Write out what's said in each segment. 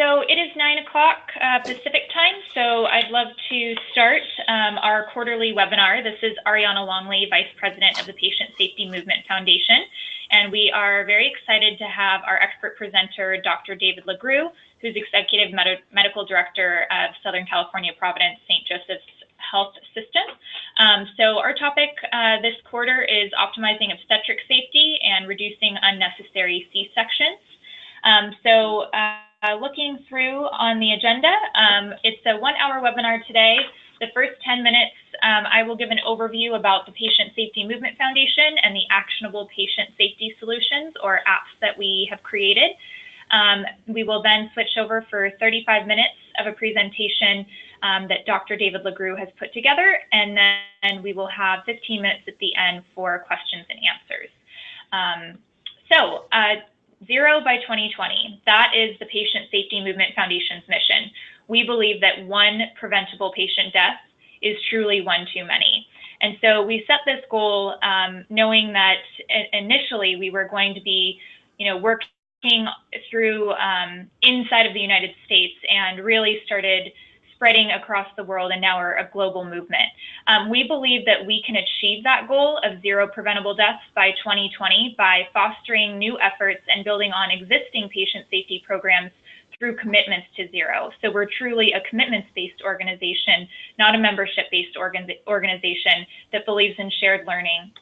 so it is nine o'clock uh, Pacific time, so I'd love to start um, our quarterly webinar. This is Ariana Longley, Vice President of the Patient Safety Movement Foundation, and we are very excited to have our expert presenter, Dr. David Lagrew, who's Executive Med Medical Director of Southern California Providence St. Joseph's Health System. Um, so our topic uh, this quarter is optimizing obstetric safety and reducing unnecessary C-sections. Um, so uh, looking through on the agenda, um, it's a one hour webinar today. The first 10 minutes, um, I will give an overview about the Patient Safety Movement Foundation and the actionable patient safety solutions or apps that we have created. Um, we will then switch over for 35 minutes of a presentation um, that Dr. David Lagrew has put together, and then we will have 15 minutes at the end for questions and answers. Um, so, uh, zero by 2020, that is the Patient Safety Movement Foundation's mission. We believe that one preventable patient death is truly one too many. And so we set this goal um, knowing that initially we were going to be, you know, working through um, inside of the United States and really started spreading across the world and now are a global movement. Um, we believe that we can achieve that goal of zero preventable deaths by 2020 by fostering new efforts and building on existing patient safety programs through commitments to zero. So we're truly a commitments-based organization, not a membership-based organ organization that believes in shared learning.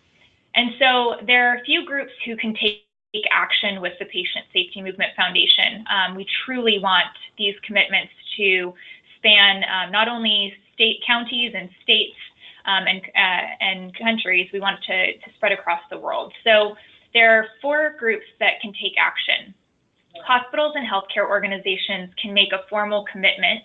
And so there are a few groups who can take action with the Patient Safety Movement Foundation. Um, we truly want these commitments to span um, not only state counties and states um, and, uh, and countries, we want to, to spread across the world. So there are four groups that can take action. Hospitals and healthcare organizations can make a formal commitment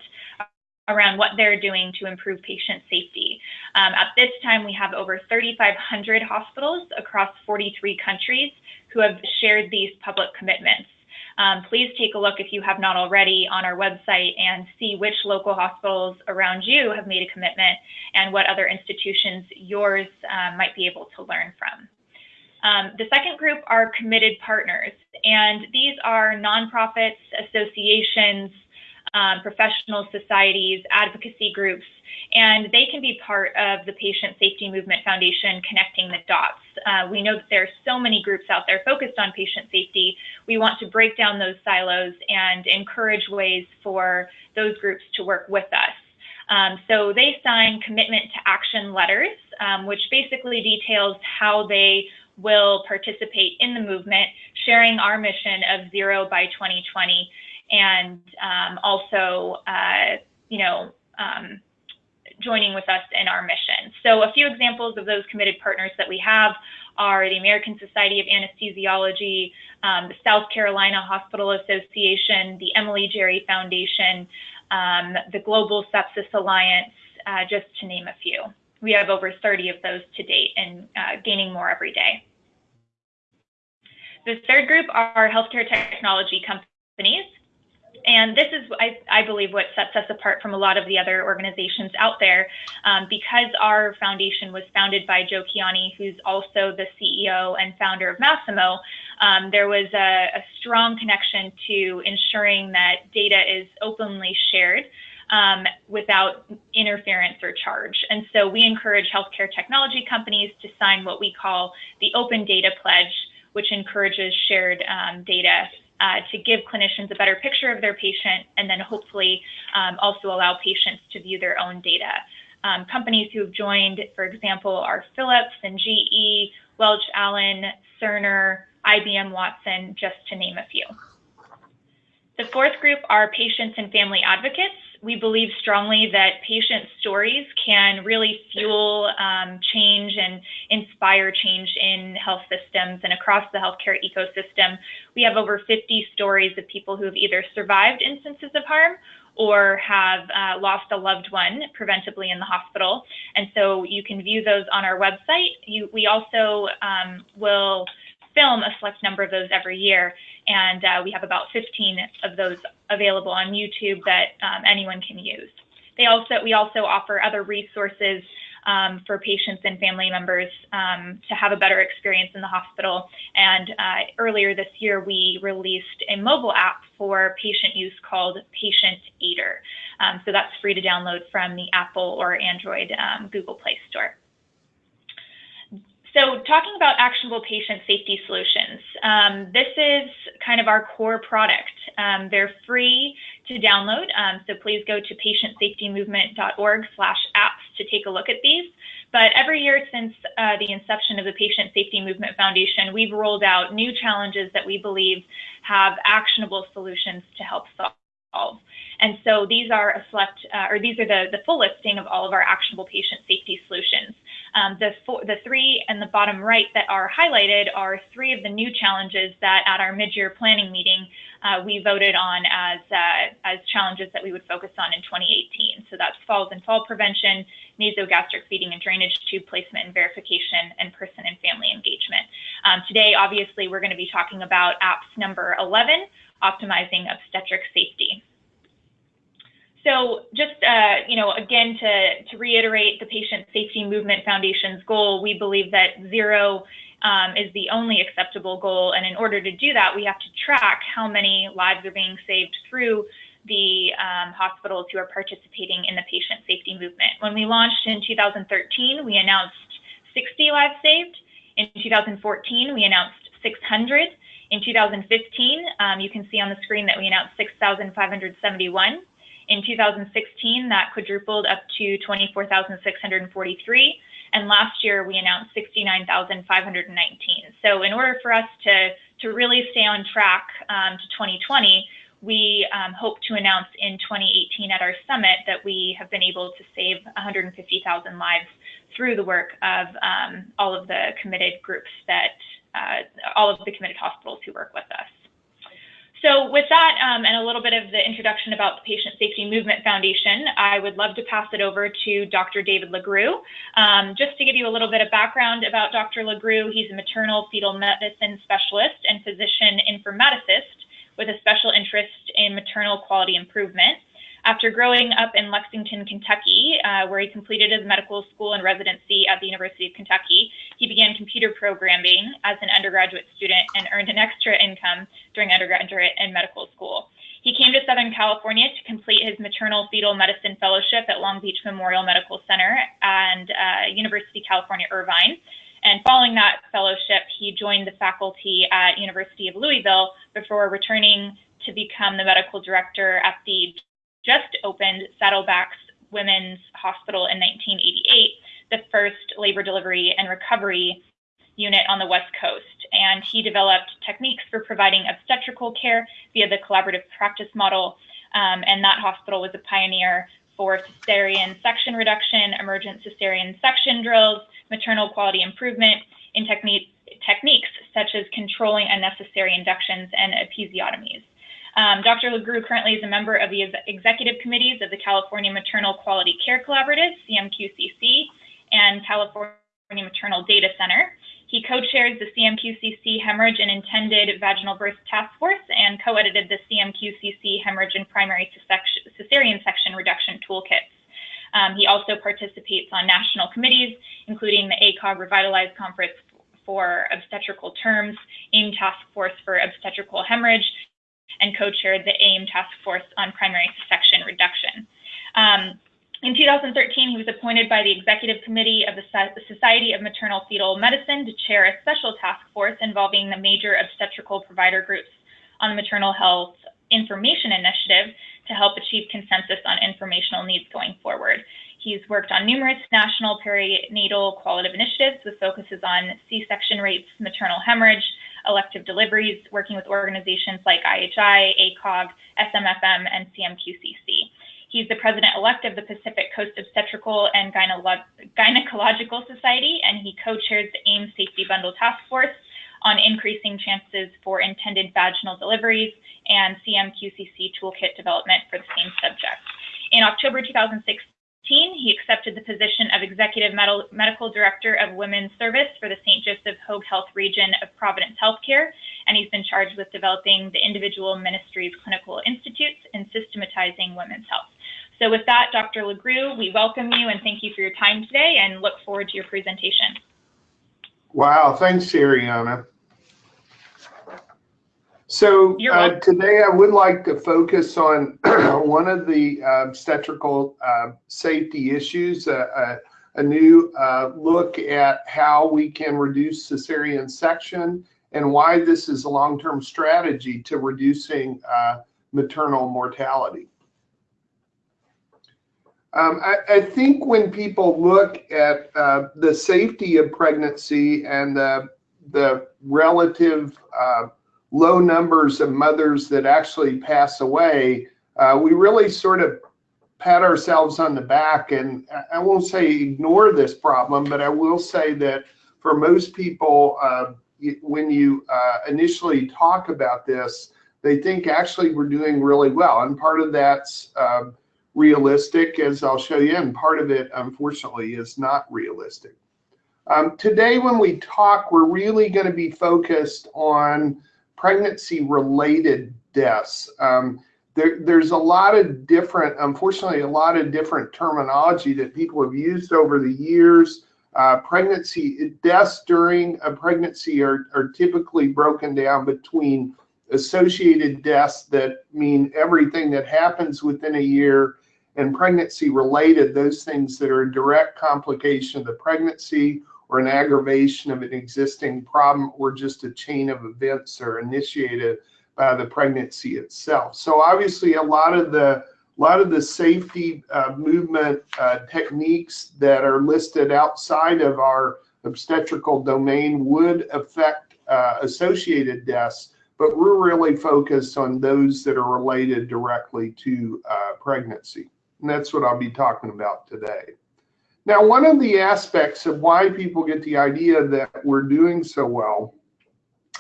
around what they're doing to improve patient safety. Um, at this time, we have over 3,500 hospitals across 43 countries who have shared these public commitments. Um, please take a look if you have not already on our website and see which local hospitals around you have made a commitment and what other institutions yours um, might be able to learn from. Um, the second group are committed partners, and these are nonprofits, associations, um, professional societies, advocacy groups, and they can be part of the Patient Safety Movement Foundation connecting the dots. Uh, we know that there are so many groups out there focused on patient safety. We want to break down those silos and encourage ways for those groups to work with us. Um, so they sign commitment to action letters, um, which basically details how they will participate in the movement, sharing our mission of zero by 2020 and um, also, uh, you know, um, joining with us in our mission. So a few examples of those committed partners that we have are the American Society of Anesthesiology, um, the South Carolina Hospital Association, the Emily Jerry Foundation, um, the Global Sepsis Alliance, uh, just to name a few. We have over 30 of those to date and uh, gaining more every day. The third group are healthcare technology companies. And this is, I, I, believe, what sets us apart from a lot of the other organizations out there. Um, because our foundation was founded by Joe Kiani, who's also the CEO and founder of Masimo. um, there was a, a, strong connection to ensuring that data is openly shared. Um, without interference or charge. And so we encourage healthcare technology companies to sign what we call the Open Data Pledge, which encourages shared um, data uh, to give clinicians a better picture of their patient and then hopefully um, also allow patients to view their own data. Um, companies who have joined, for example, are Philips and GE, Welch Allyn, Cerner, IBM Watson, just to name a few. The fourth group are patients and family advocates we believe strongly that patient stories can really fuel um, change and inspire change in health systems and across the healthcare ecosystem. We have over 50 stories of people who have either survived instances of harm or have uh, lost a loved one preventably in the hospital. And so you can view those on our website. You, we also um, will film a select number of those every year. And uh, we have about 15 of those available on YouTube that um, anyone can use. They also, we also offer other resources um, for patients and family members um, to have a better experience in the hospital. And uh, earlier this year, we released a mobile app for patient use called Patient Aider. Um, so that's free to download from the Apple or Android um, Google Play Store. So talking about actionable patient safety solutions, um, this is kind of our core product. Um, they're free to download, um, so please go to patientsafetymovement.org slash apps to take a look at these. But every year since uh, the inception of the Patient Safety Movement Foundation, we've rolled out new challenges that we believe have actionable solutions to help solve. And so these are a select, uh, or these are the, the full listing of all of our actionable patient safety solutions. Um, the, four, the three in the bottom right that are highlighted are three of the new challenges that at our mid-year planning meeting uh, we voted on as, uh, as challenges that we would focus on in 2018. So that's falls and fall prevention, nasogastric feeding and drainage tube placement and verification, and person and family engagement. Um, today, obviously, we're going to be talking about apps number 11, optimizing obstetric safety. So just, uh, you know, again, to, to reiterate the Patient Safety Movement Foundation's goal, we believe that zero um, is the only acceptable goal. And in order to do that, we have to track how many lives are being saved through the um, hospitals who are participating in the patient safety movement. When we launched in 2013, we announced 60 lives saved. In 2014, we announced 600. In 2015, um, you can see on the screen that we announced 6,571. In 2016, that quadrupled up to 24,643. And last year, we announced 69,519. So in order for us to, to really stay on track um, to 2020, we um, hope to announce in 2018 at our summit that we have been able to save 150,000 lives through the work of um, all of the committed groups that, uh, all of the committed hospitals who work with us. So with that um, and a little bit of the introduction about the Patient Safety Movement Foundation, I would love to pass it over to Dr. David Lagrew. Um, just to give you a little bit of background about Dr. Lagrew, he's a maternal fetal medicine specialist and physician informaticist with a special interest in maternal quality improvement. After growing up in Lexington, Kentucky, uh, where he completed his medical school and residency at the University of Kentucky, he began computer programming as an undergraduate student and earned an extra income during undergraduate and medical school. He came to Southern California to complete his maternal fetal medicine fellowship at Long Beach Memorial Medical Center and uh, University California Irvine. And following that fellowship, he joined the faculty at University of Louisville before returning to become the medical director at the just opened Saddleback's Women's Hospital in 1988, the first labor delivery and recovery unit on the West Coast. And he developed techniques for providing obstetrical care via the collaborative practice model. Um, and that hospital was a pioneer for cesarean section reduction, emergent cesarean section drills, maternal quality improvement in technique, techniques such as controlling unnecessary inductions and episiotomies. Um, Dr. Lagrew currently is a member of the executive committees of the California Maternal Quality Care Collaborative, CMQCC, and California Maternal Data Center. He co-chairs the CMQCC Hemorrhage and Intended Vaginal Birth Task Force and co-edited the CMQCC Hemorrhage and Primary Cesarean Section Reduction Toolkits. Um, he also participates on national committees, including the ACOG Revitalized Conference for Obstetrical Terms, AIM Task Force for Obstetrical Hemorrhage, and co-chaired the AIM Task Force on Primary Section Reduction. Um, in 2013, he was appointed by the Executive Committee of the Society of Maternal Fetal Medicine to chair a special task force involving the major obstetrical provider groups on the Maternal Health Information Initiative to help achieve consensus on informational needs going forward. He's worked on numerous national perinatal qualitative initiatives with focuses on C-section rates, maternal hemorrhage, elective deliveries, working with organizations like IHI, ACOG, SMFM, and CMQCC. He's the president-elect of the Pacific Coast Obstetrical and Gynecological Society, and he co-chairs the AIM Safety Bundle Task Force on increasing chances for intended vaginal deliveries and CMQCC toolkit development for the same subject. In October 2016, he accepted the position of Executive Medical Director of Women's Service for the St. Joseph Hoag Health region of Providence Healthcare, and he's been charged with developing the individual ministries clinical institutes and systematizing women's health. So with that, Dr. Lagrew, we welcome you and thank you for your time today and look forward to your presentation. Wow, thanks, Ariana. So uh, today I would like to focus on one of the uh, obstetrical uh, safety issues, uh, uh, a new uh, look at how we can reduce cesarean section and why this is a long-term strategy to reducing maternal mortality. Um, I, I, think when people look at uh, the safety of pregnancy and the, the relative uh, low numbers of mothers that actually pass away, uh, we really sort of pat ourselves on the back. And I won't say ignore this problem, but I will say that for most people, uh, when you uh, initially talk about this, they think actually we're doing really well. And part of that's um, realistic, as I'll show you, and part of it, unfortunately, is not realistic. Um, today, when we talk, we're really going to be focused on pregnancy-related deaths. Um, there, there's a lot of different, unfortunately, a lot of different terminology that people have used over the years. Uh, pregnancy deaths during a pregnancy are, are typically broken down between associated deaths that mean everything that happens within a year and pregnancy related, those things that are a direct complication of the pregnancy or an aggravation of an existing problem or just a chain of events are initiated by the pregnancy itself. So obviously a lot of the a lot of the safety uh, movement uh, techniques that are listed outside of our obstetrical domain would affect uh, associated deaths, but we're really focused on those that are related directly to uh, pregnancy. And that's what I'll be talking about today. Now, one of the aspects of why people get the idea that we're doing so well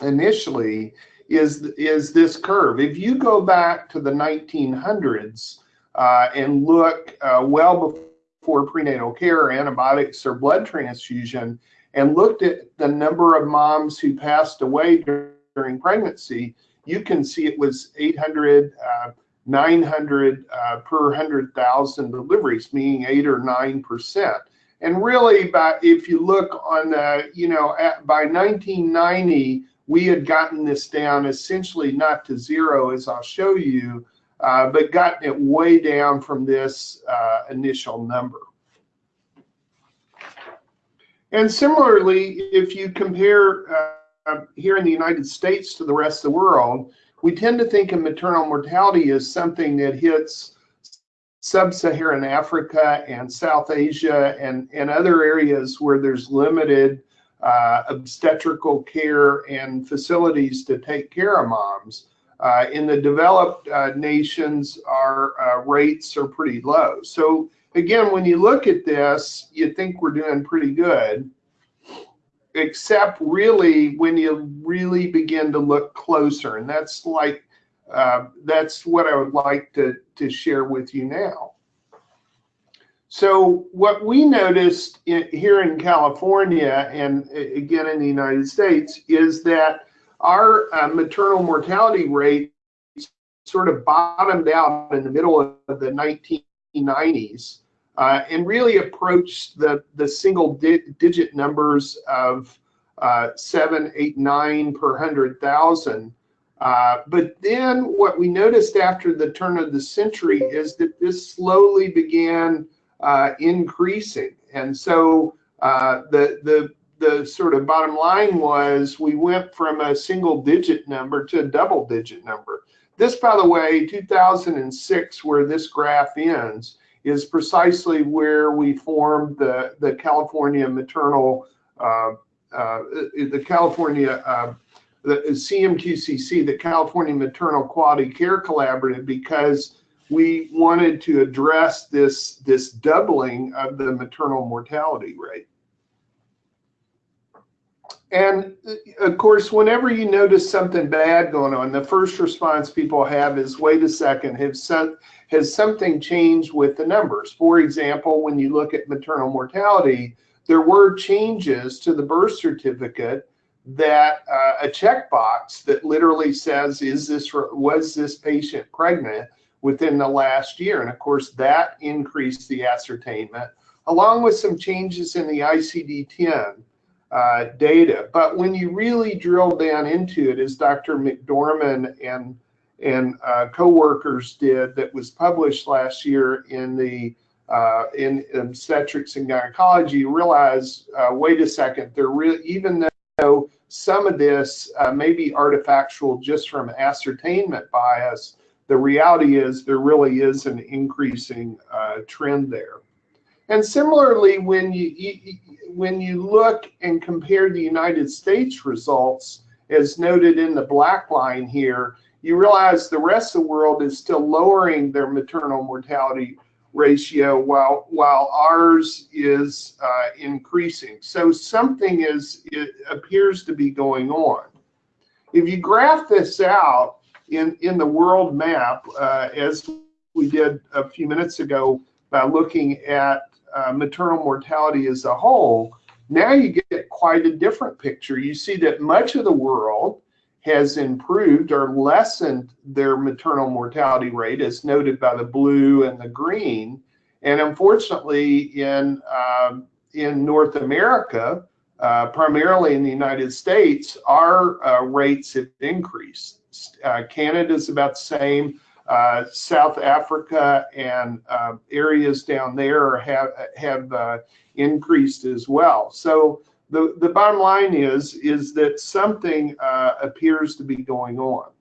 initially is, is this curve. If you go back to the 1900s uh, and look uh, well before prenatal care, antibiotics, or blood transfusion, and looked at the number of moms who passed away during pregnancy, you can see it was 800, uh, 900 uh, per 100,000 deliveries, meaning 8 or 9%. And really, by, if you look on, uh, you know, at, by 1990, we had gotten this down essentially not to zero, as I'll show you, uh, but gotten it way down from this uh, initial number. And similarly, if you compare uh, here in the United States to the rest of the world, we tend to think of maternal mortality as something that hits sub-Saharan Africa and South Asia and, and other areas where there's limited uh, obstetrical care and facilities to take care of moms. Uh, in the developed uh, nations, our uh, rates are pretty low. So again, when you look at this, you think we're doing pretty good except really when you really begin to look closer. And that's like, uh, that's what I would like to, to share with you now. So what we noticed in, here in California and again in the United States is that our uh, maternal mortality rate sort of bottomed out in the middle of the 1990s uh, and really approach the, the single di digit numbers of uh, seven, eight, nine per hundred thousand. Uh, but then what we noticed after the turn of the century is that this slowly began uh, increasing. And so uh, the, the, the sort of bottom line was we went from a single digit number to a double digit number. This, by the way, 2006, where this graph ends, is precisely where we formed the, the California Maternal, uh, uh, the California, uh, the CMQCC, the California Maternal Quality Care Collaborative, because we wanted to address this, this doubling of the maternal mortality rate. And of course, whenever you notice something bad going on, the first response people have is, wait a second, have some, has something changed with the numbers? For example, when you look at maternal mortality, there were changes to the birth certificate that uh, a checkbox that literally says, is this, was this patient pregnant, within the last year. And of course, that increased the ascertainment, along with some changes in the ICD-10 uh, data. But when you really drill down into it, as Dr. MacDorman and and uh, co-workers did, that was published last year in the uh, in obstetrics and gynecology, realize, uh, wait a second, there really even though some of this uh, may be artifactual just from ascertainment bias, the reality is there really is an increasing uh, trend there. And similarly, when you, when you look and compare the United States results, as noted in the black line here, you realize the rest of the world is still lowering their maternal mortality ratio while while ours is uh, increasing. So something is appears to be going on. If you graph this out in in the world map, uh, as we did a few minutes ago by looking at uh, maternal mortality as a whole, now you get quite a different picture. You see that much of the world has improved or lessened their maternal mortality rate, as noted by the blue and the green. And unfortunately, in um, in North America, uh, primarily in the United States, our uh, rates have increased. Uh, Canada is about the same. Uh, South Africa and uh, areas down there have have uh, increased as well. So the, the bottom line is, is that something uh, appears to be going on.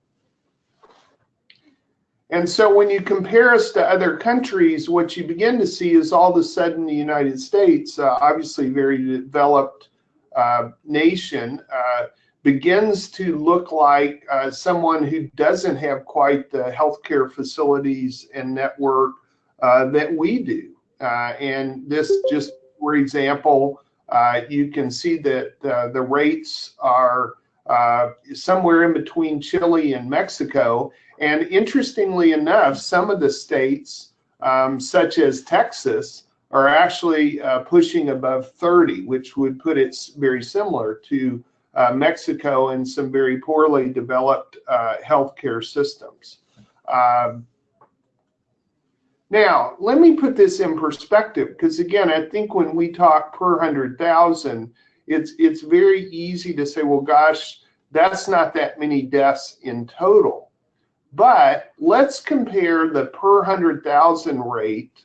And so when you compare us to other countries, what you begin to see is all of a sudden the United States, uh, obviously very developed uh, nation, uh, begins to look like uh, someone who doesn't have quite the healthcare facilities and network uh, that we do. and this just, for example, uh, you can see that uh, the rates are uh, somewhere in between Chile and Mexico. And interestingly enough, some of the states, um, such as Texas, are actually uh, pushing above 30, which would put it very similar to uh, Mexico and some very poorly developed uh, healthcare systems. Um, now, let me put this in perspective because again, I think when we talk per 100,000, it's it's very easy to say, well, gosh, that's not that many deaths in total. But let's compare the per 100,000 rate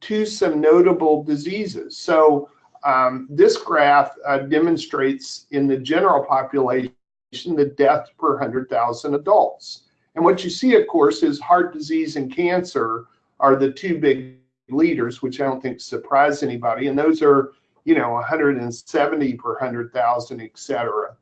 to some notable diseases. So um, this graph uh, demonstrates in the general population the death per 100,000 adults. And what you see, of course, is heart disease and cancer are the two big leaders, which I don't think surprise anybody. And those are, you know, 170 per 100,000, et cetera.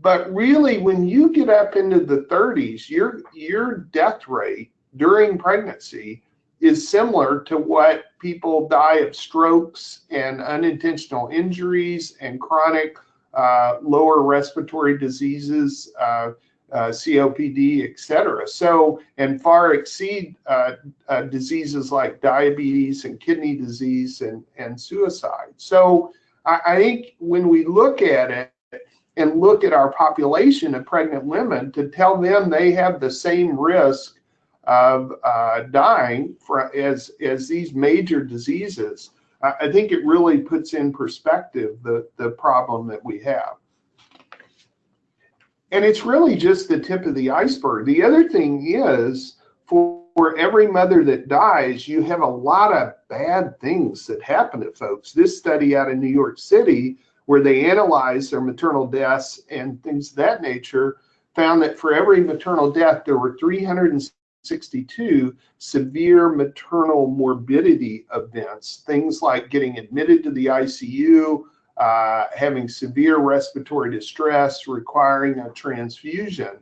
But really, when you get up into the 30s, your, your death rate during pregnancy is similar to what people die of strokes and unintentional injuries and chronic uh, lower respiratory diseases, uh, uh, COPD, et cetera. So, and far exceed uh, uh, diseases like diabetes and kidney disease and, and suicide. So I, I, think when we look at it and look at our population of pregnant women to tell them they have the same risk of uh, dying for, as, as these major diseases, I, I think it really puts in perspective the, the problem that we have. And it's really just the tip of the iceberg. The other thing is for, for every mother that dies, you have a lot of bad things that happen to folks. This study out of New York City, where they analyzed their maternal deaths and things of that nature, found that for every maternal death, there were 362 severe maternal morbidity events, things like getting admitted to the ICU, uh, having severe respiratory distress, requiring a transfusion.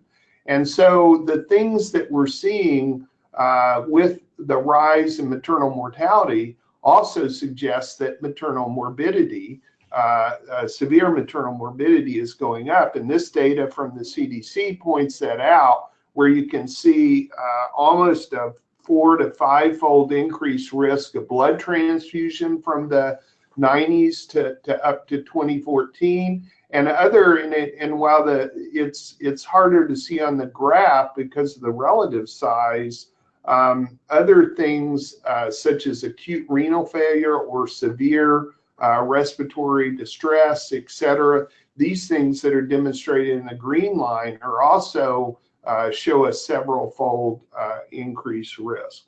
And so the things that we're seeing uh, with the rise in maternal mortality also suggests that maternal morbidity, uh, uh severe maternal morbidity is going up. And this data from the CDC points that out, where you can see uh, almost a four to five fold increased risk of blood transfusion from the 90s to, to up to 2014 and other and, and while the it's it's harder to see on the graph because of the relative size Um, other things uh, such as acute renal failure or severe uh, respiratory distress, etc. These things that are demonstrated in the green line are also uh, show a several fold uh, increased risk.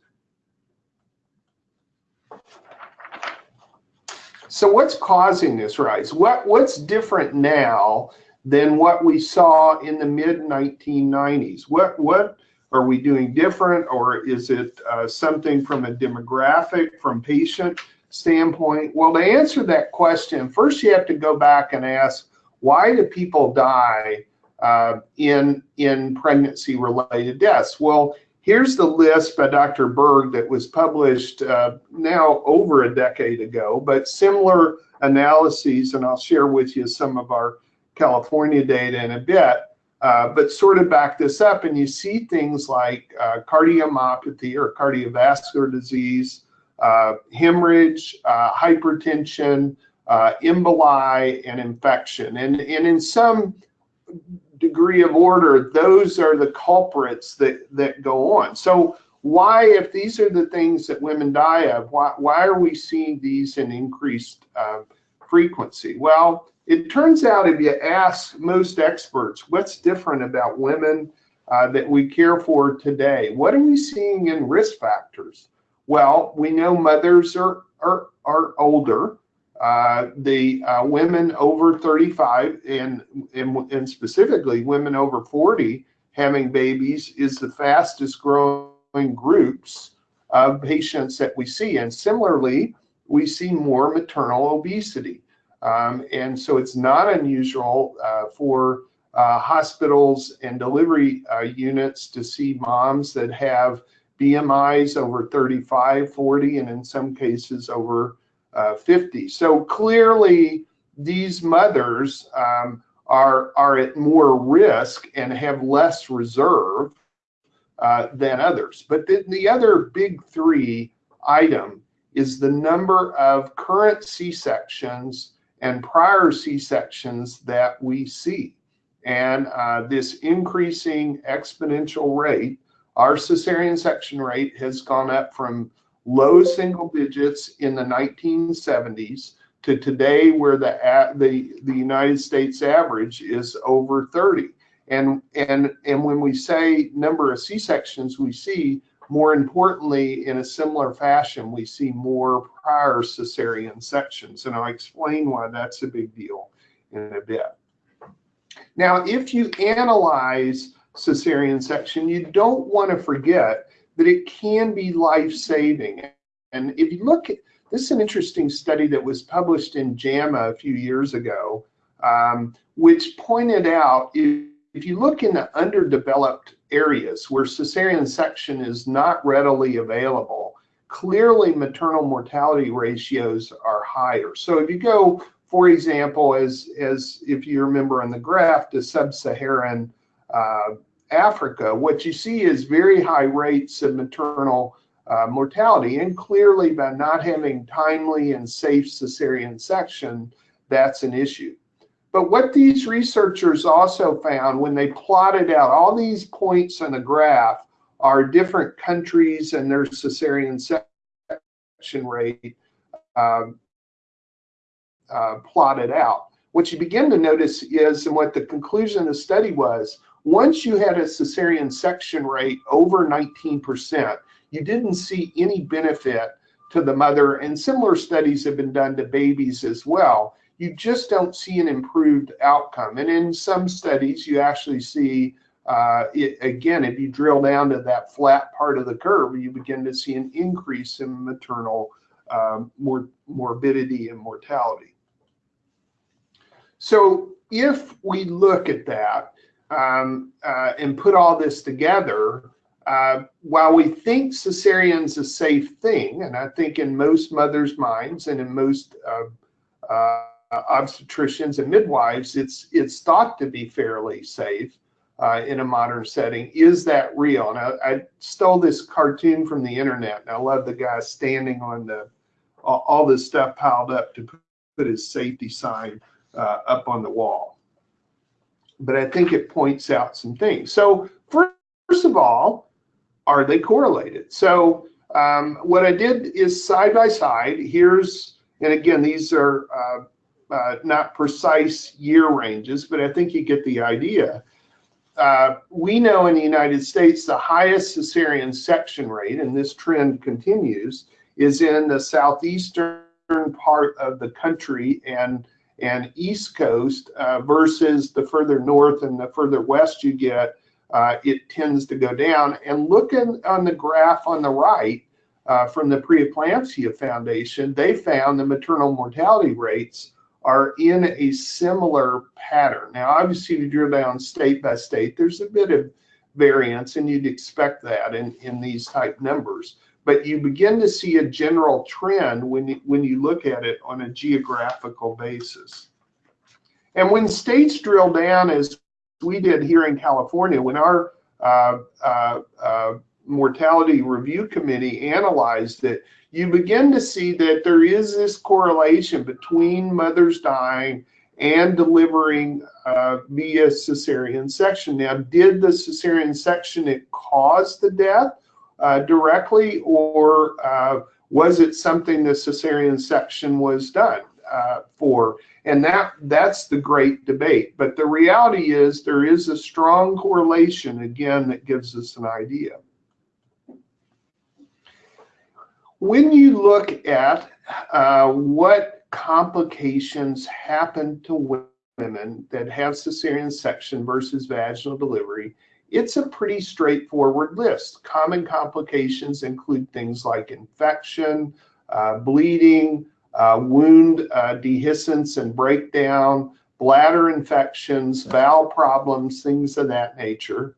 So what's causing this rise? What, what's different now than what we saw in the mid 1990s? What, what are we doing different or is it uh, something from a demographic, from patient standpoint? Well, to answer that question, first you have to go back and ask, why do people die uh, in, in pregnancy related deaths? Well, here's the list by Dr. Berg that was published uh, now over a decade ago, but similar analyses, and I'll share with you some of our California data in a bit, uh, but sort of back this up and you see things like uh, cardiomyopathy or cardiovascular disease, uh, hemorrhage, uh, hypertension, uh, emboli, and infection. And, and in some degree of order, those are the culprits that, that go on. So why, if these are the things that women die of, why, why are we seeing these in increased uh, frequency? Well, it turns out if you ask most experts, what's different about women uh, that we care for today? What are we seeing in risk factors? Well, we know mothers are, are, are older. Uh, the uh, women over 35 and, and, and specifically women over 40 having babies is the fastest growing groups of patients that we see. And similarly, we see more maternal obesity. Um, and so it's not unusual uh, for uh, hospitals and delivery uh, units to see moms that have BMIs over 35, 40, and in some cases over uh, 50. So clearly, these mothers um, are, are at more risk and have less reserve uh, than others. But the, the other big three item is the number of current C-sections and prior C-sections that we see. And uh, this increasing exponential rate, our cesarean section rate has gone up from low single digits in the 1970s to today where the the the United States average is over 30 and and and when we say number of C-sections we see more importantly in a similar fashion we see more prior cesarean sections and I'll explain why that's a big deal in a bit. Now if you analyze cesarean section you don't want to forget that it can be life-saving. And if you look at, this is an interesting study that was published in JAMA a few years ago, um, which pointed out if, if you look in the underdeveloped areas where cesarean section is not readily available, clearly maternal mortality ratios are higher. So if you go, for example, as, as if you remember on the graph, to sub-Saharan uh, Africa, what you see is very high rates of maternal uh, mortality. And clearly, by not having timely and safe cesarean section, that's an issue. But what these researchers also found when they plotted out all these points on the graph are different countries and their cesarean section rate um, uh, plotted out. What you begin to notice is, and what the conclusion of the study was, once you had a cesarean section rate over 19%, you didn't see any benefit to the mother, and similar studies have been done to babies as well. You just don't see an improved outcome. And in some studies, you actually see, uh, it, again, if you drill down to that flat part of the curve, you begin to see an increase in maternal um, mor morbidity and mortality. So if we look at that, um, uh, and put all this together, uh, while we think cesarean's a safe thing, and I think in most mothers' minds and in most uh, uh obstetricians and midwives, it's it's thought to be fairly safe uh, in a modern setting. Is that real? And I, I, stole this cartoon from the internet, and I love the guy standing on the all, this stuff piled up to put his safety sign uh, up on the wall but I think it points out some things. So first of all, are they correlated? So um, what I did is side by side, here's, and again, these are uh, uh, not precise year ranges, but I think you get the idea. Uh, we know in the United States the highest cesarean section rate, and this trend continues, is in the southeastern part of the country and and east coast uh, versus the further north and the further west you get, uh, it tends to go down. And looking on the graph on the right uh, from the Preeclampsia Foundation, they found the maternal mortality rates are in a similar pattern. Now, obviously, you drill down state by state, there's a bit of variance, and you'd expect that in, in these type numbers. But you begin to see a general trend when you, when you look at it on a geographical basis. And when states drill down, as we did here in California, when our uh, uh, uh, mortality review committee analyzed it, you begin to see that there is this correlation between mothers dying and delivering uh, via cesarean section. Now, did the cesarean section it cause the death uh, directly, or uh, was it something the cesarean section was done uh, for? And that that's the great debate. But the reality is there is a strong correlation again that gives us an idea. When you look at uh, what complications happen to women that have cesarean section versus vaginal delivery, it's a pretty straightforward list. Common complications include things like infection, uh, bleeding, uh, wound uh, dehiscence and breakdown, bladder infections, bowel problems, things of that nature.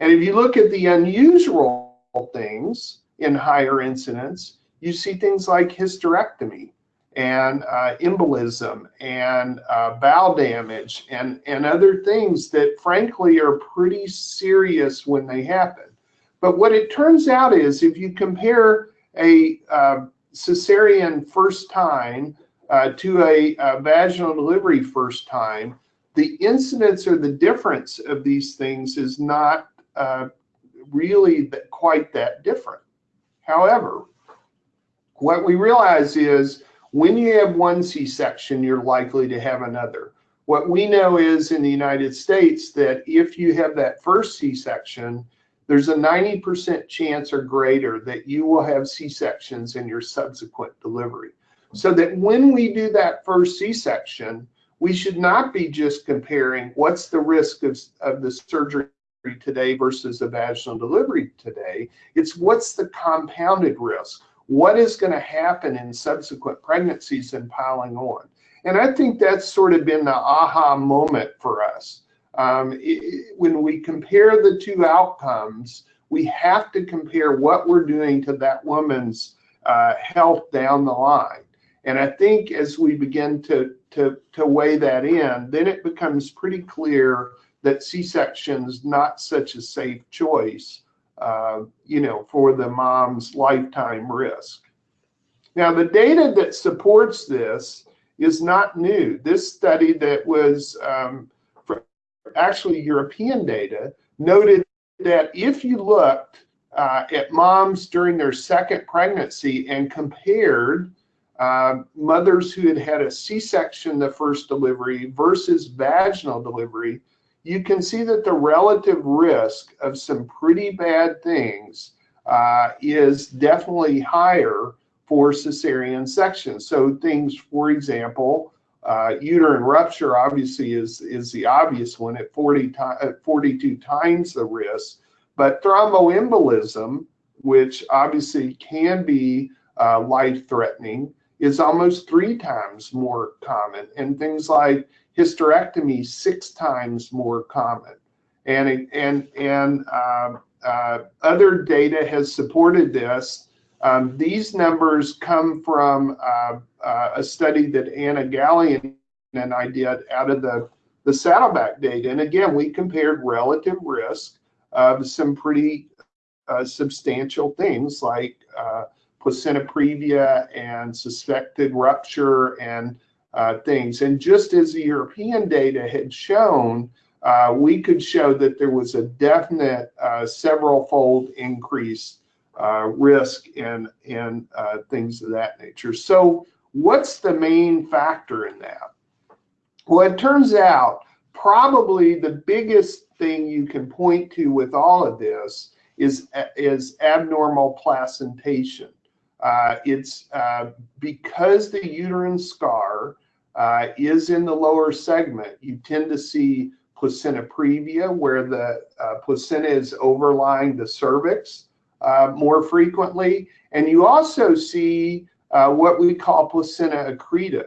And if you look at the unusual things, in higher incidence, you see things like hysterectomy and uh, embolism and uh, bowel damage and, and other things that frankly are pretty serious when they happen. But what it turns out is if you compare a uh, cesarean first time uh, to a, a vaginal delivery first time, the incidence or the difference of these things is not uh, really that, quite that different. However, what we realize is when you have one C-section, you're likely to have another. What we know is in the United States that if you have that first C-section, there's a 90% chance or greater that you will have C-sections in your subsequent delivery. So that when we do that first C-section, we should not be just comparing what's the risk of, of the surgery today versus a vaginal delivery today. It's what's the compounded risk? What is going to happen in subsequent pregnancies and piling on? And I think that's sort of been the aha moment for us. Um, it, when we compare the two outcomes, we have to compare what we're doing to that woman's uh, health down the line. And I think as we begin to, to, to weigh that in, then it becomes pretty clear that C-section's not such a safe choice, uh, you know, for the mom's lifetime risk. Now, the data that supports this is not new. This study that was um, actually European data noted that if you looked uh, at moms during their second pregnancy and compared uh, mothers who had had a C-section the first delivery versus vaginal delivery, you can see that the relative risk of some pretty bad things uh, is definitely higher for cesarean section. So things, for example, uh, uterine rupture obviously is, is the obvious one at 40 at 42 times the risk, but thromboembolism, which obviously can be uh, life-threatening, is almost three times more common. And things like hysterectomy six times more common. And, and, and uh, uh, other data has supported this. Um, these numbers come from uh, uh a study that Anna Gallian and I did out of the, the Saddleback data. And again, we compared relative risk of some pretty uh, substantial things like uh, placenta previa and suspected rupture and things. And just as the European data had shown, uh, we could show that there was a definite uh, several fold increase uh, risk in, in uh, things of that nature. So what's the main factor in that? Well, it turns out probably the biggest thing you can point to with all of this is, is abnormal placentation. Uh, it's uh, because the uterine scar uh, is in the lower segment, you tend to see placenta previa, where the uh, placenta is overlying the cervix uh, more frequently. And you also see uh, what we call placenta accreta.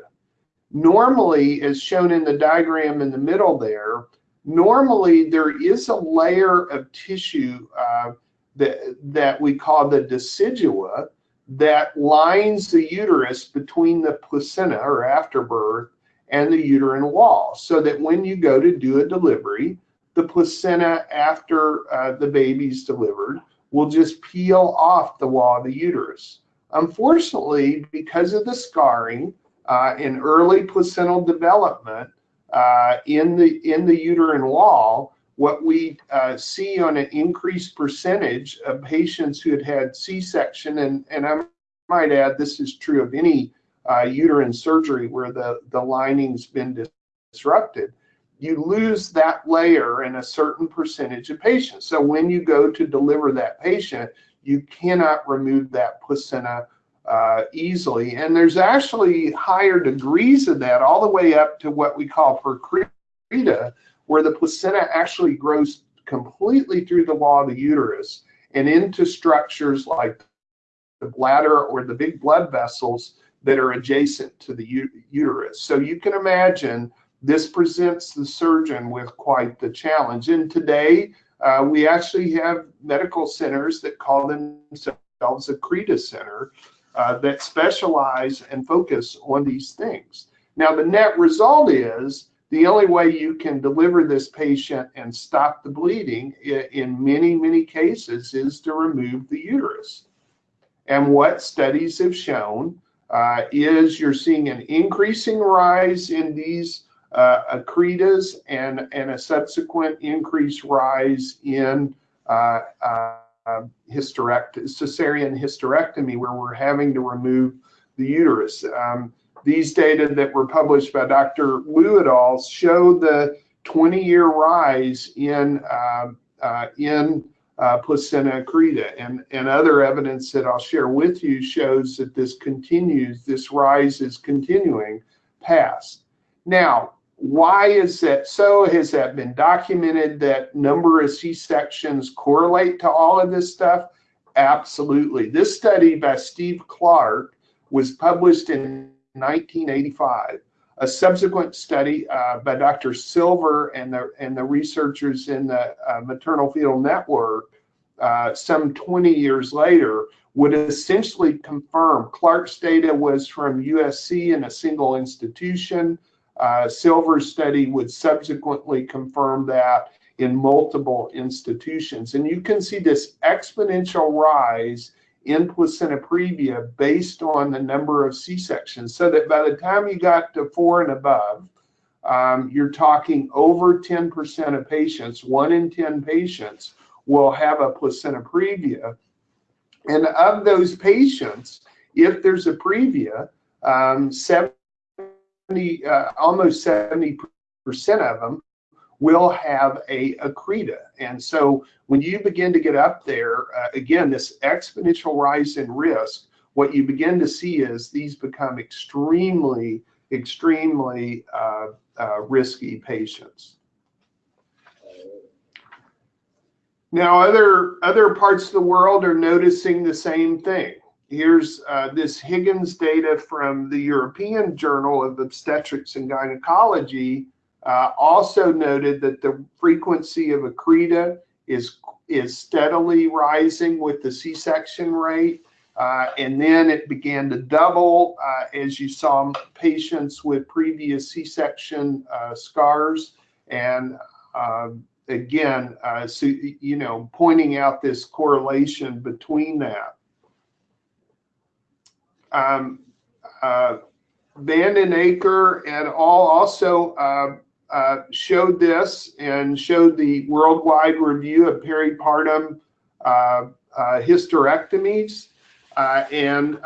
Normally, as shown in the diagram in the middle there, normally there is a layer of tissue uh, that, that we call the decidua that lines the uterus between the placenta or afterbirth and the uterine wall so that when you go to do a delivery, the placenta after uh, the baby's delivered will just peel off the wall of the uterus. Unfortunately, because of the scarring uh, in early placental development uh, in the in the uterine wall, what we uh, see on an increased percentage of patients who had had C-section, and, and I might add this is true of any uh, uterine surgery where the, the lining's been disrupted, you lose that layer in a certain percentage of patients. So when you go to deliver that patient, you cannot remove that placenta uh, easily. And there's actually higher degrees of that, all the way up to what we call percreta, where the placenta actually grows completely through the wall of the uterus and into structures like the bladder or the big blood vessels that are adjacent to the uterus. So you can imagine this presents the surgeon with quite the challenge. And today, uh, we actually have medical centers that call themselves a CRETA center uh, that specialize and focus on these things. Now, the net result is the only way you can deliver this patient and stop the bleeding in many, many cases is to remove the uterus. And what studies have shown uh, is you're seeing an increasing rise in these uh, accretas and, and a subsequent increased rise in uh, uh, hysterect cesarean hysterectomy where we're having to remove the uterus. Um, these data that were published by Dr. Wu et al. show the 20-year rise in uh, uh, in uh, placenta accreta, and and other evidence that I'll share with you shows that this continues. This rise is continuing past. Now, why is that so? Has that been documented that number of C-sections correlate to all of this stuff? Absolutely. This study by Steve Clark was published in 1985. A subsequent study uh, by Dr. Silver and the, and the researchers in the uh, maternal fetal network uh, some 20 years later would essentially confirm Clark's data was from USC in a single institution. Uh, Silver's study would subsequently confirm that in multiple institutions. And you can see this exponential rise in placenta previa based on the number of C-sections. So that by the time you got to four and above, um, you're talking over 10% of patients, one in 10 patients will have a placenta previa. And of those patients, if there's a previa, um, 70, uh, almost 70% of them will have a accreta. And so when you begin to get up there, uh, again, this exponential rise in risk, what you begin to see is these become extremely, extremely uh, uh, risky patients. Now, other, other parts of the world are noticing the same thing. Here's uh, this Higgins data from the European Journal of Obstetrics and Gynecology uh, also noted that the frequency of accreta is, is steadily rising with the C-section rate. Uh, and then it began to double uh, as you saw patients with previous C-section uh, scars. And um, again, uh, so, you know, pointing out this correlation between that. Um, uh, Van den Akker and all also uh, uh, showed this and showed the worldwide review of peripartum uh, uh, hysterectomies uh, and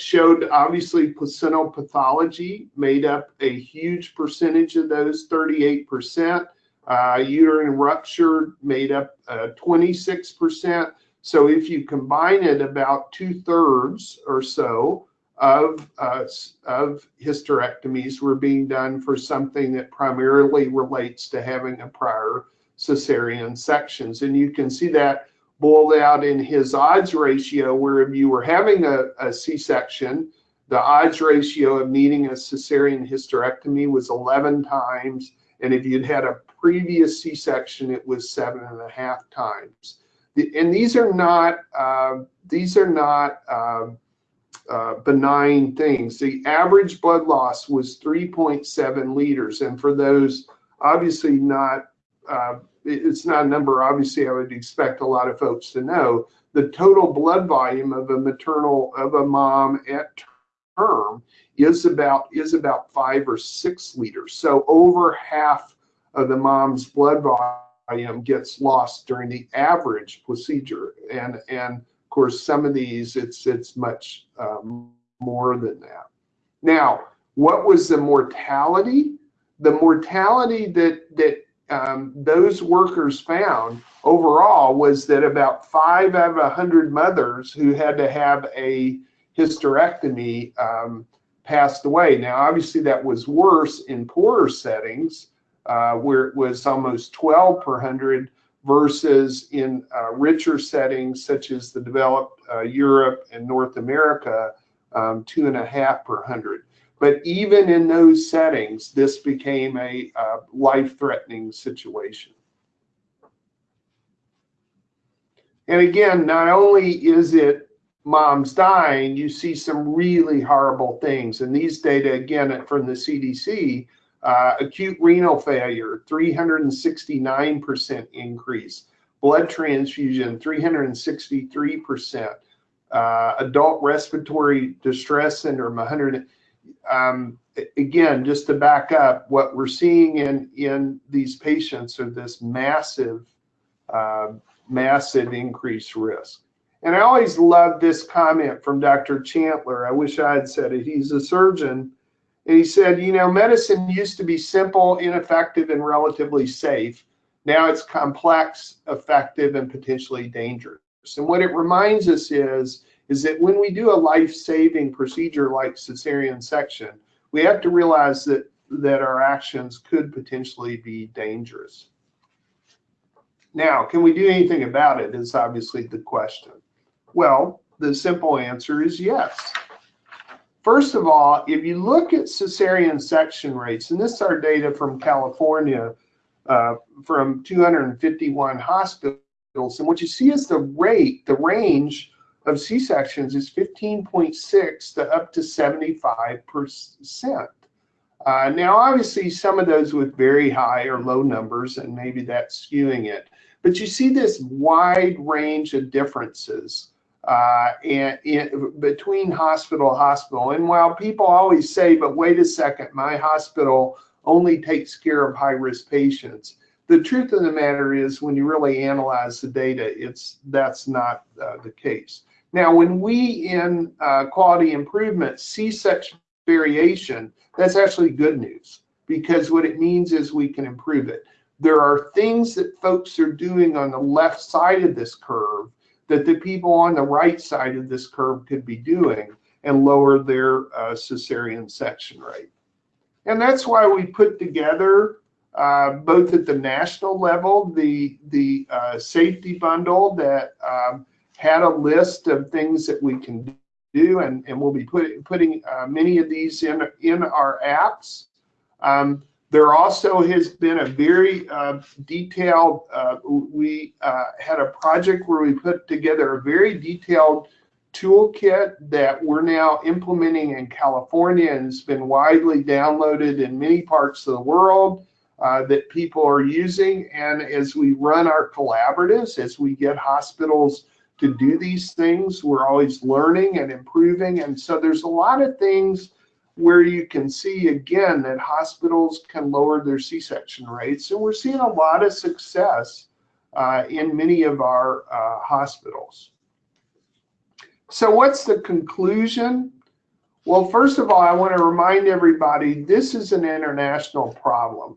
showed obviously placental pathology made up a huge percentage of those, 38%. Uh, uterine rupture made up 26%. So if you combine it, about two thirds or so of, uh, of hysterectomies were being done for something that primarily relates to having a prior cesarean sections. And you can see that boiled out in his odds ratio, where if you were having a a C-section, the odds ratio of needing a cesarean hysterectomy was 11 times. And if you'd had a previous C-section, it was seven and a half times. And these are not, uh, these are not uh, uh, benign things. The average blood loss was 3.7 liters. And for those obviously not, uh, it's not a number obviously I would expect a lot of folks to know. The total blood volume of a maternal, of a mom at term is about, is about five or six liters. So over half of the mom's blood volume gets lost during the average procedure. And, and course, some of these, it's, it's much um, more than that. Now, what was the mortality? The mortality that, that um, those workers found overall was that about five out of a 100 mothers who had to have a hysterectomy um, passed away. Now, obviously, that was worse in poorer settings uh, where it was almost 12 per 100 versus in uh, richer settings such as the developed uh, Europe and North America, um, two and a half per hundred. But even in those settings, this became a uh, life-threatening situation. And again, not only is it moms dying, you see some really horrible things. And these data, again, from the CDC, uh, acute renal failure, 369% increase. Blood transfusion, 363%. Uh, adult respiratory distress syndrome, 100. Um, again, just to back up, what we're seeing in, in these patients are this massive, uh, massive increased risk. And I always love this comment from Dr. Chandler. I wish I had said it. He's a surgeon and he said, you know, medicine used to be simple, ineffective, and relatively safe. Now it's complex, effective, and potentially dangerous. And what it reminds us is, is that when we do a life-saving procedure like cesarean section, we have to realize that, that our actions could potentially be dangerous. Now, can we do anything about it is obviously the question. Well, the simple answer is yes. First of all, if you look at cesarean section rates, and this is our data from California, uh, from 251 hospitals, and what you see is the rate, the range of C-sections is 15.6 to up to 75%. Uh, now, obviously, some of those with very high or low numbers, and maybe that's skewing it. But you see this wide range of differences uh, and, and between hospital hospital. And while people always say, but wait a second, my hospital only takes care of high risk patients. The truth of the matter is when you really analyze the data, it's that's not uh, the case. Now, when we in uh, quality improvement see such variation, that's actually good news because what it means is we can improve it. There are things that folks are doing on the left side of this curve that the people on the right side of this curve could be doing and lower their uh, cesarean section rate. And that's why we put together, uh, both at the national level, the, the uh, safety bundle that um, had a list of things that we can do, and, and we'll be put, putting uh, many of these in, in our apps. Um, there also has been a very uh, detailed, uh, we uh, had a project where we put together a very detailed toolkit that we're now implementing in California and it's been widely downloaded in many parts of the world uh, that people are using. And as we run our collaboratives, as we get hospitals to do these things, we're always learning and improving. And so there's a lot of things where you can see again that hospitals can lower their C-section rates. And we're seeing a lot of success uh, in many of our uh, hospitals. So what's the conclusion? Well, first of all, I want to remind everybody this is an international problem.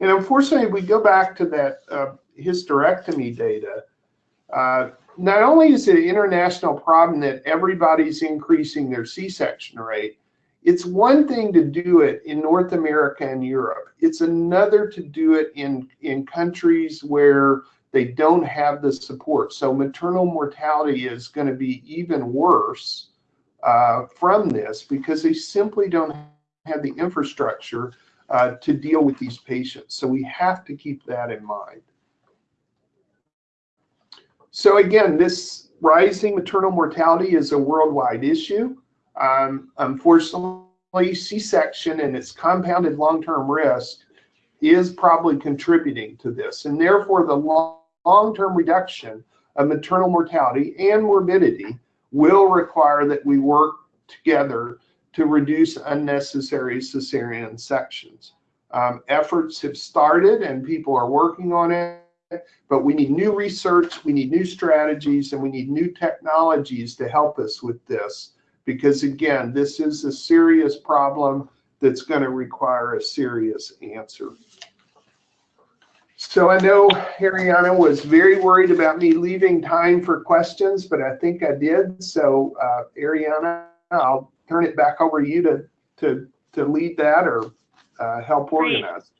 And unfortunately, if we go back to that uh, hysterectomy data, uh, not only is it an international problem that everybody's increasing their C-section rate, it's one thing to do it in North America and Europe. It's another to do it in, in countries where they don't have the support. So maternal mortality is going to be even worse uh, from this because they simply don't have the infrastructure uh, to deal with these patients. So we have to keep that in mind. So again, this rising maternal mortality is a worldwide issue. Um, unfortunately, C-section and its compounded long-term risk is probably contributing to this. And therefore, the long-term reduction of maternal mortality and morbidity will require that we work together to reduce unnecessary cesarean sections. Um, efforts have started and people are working on it, but we need new research, we need new strategies, and we need new technologies to help us with this. Because again, this is a serious problem that's going to require a serious answer. So I know Ariana was very worried about me leaving time for questions, but I think I did. So uh, Ariana, I'll turn it back over to you to to to lead that or uh, help organize.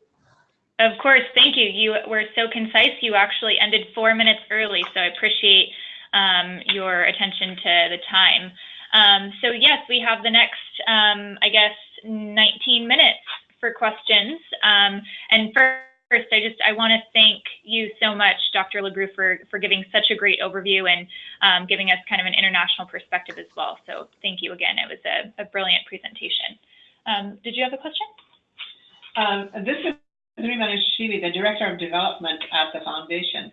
Of course, thank you. You were so concise. You actually ended four minutes early, so I appreciate um, your attention to the time. Um, so yes, we have the next, um, I guess, 19 minutes for questions. Um, and first, I just I want to thank you so much, Dr. Lagrew, for for giving such a great overview and um, giving us kind of an international perspective as well. So thank you again. It was a, a brilliant presentation. Um, did you have a question? Um, this is Rima Nashiri, the Director of Development at the Foundation.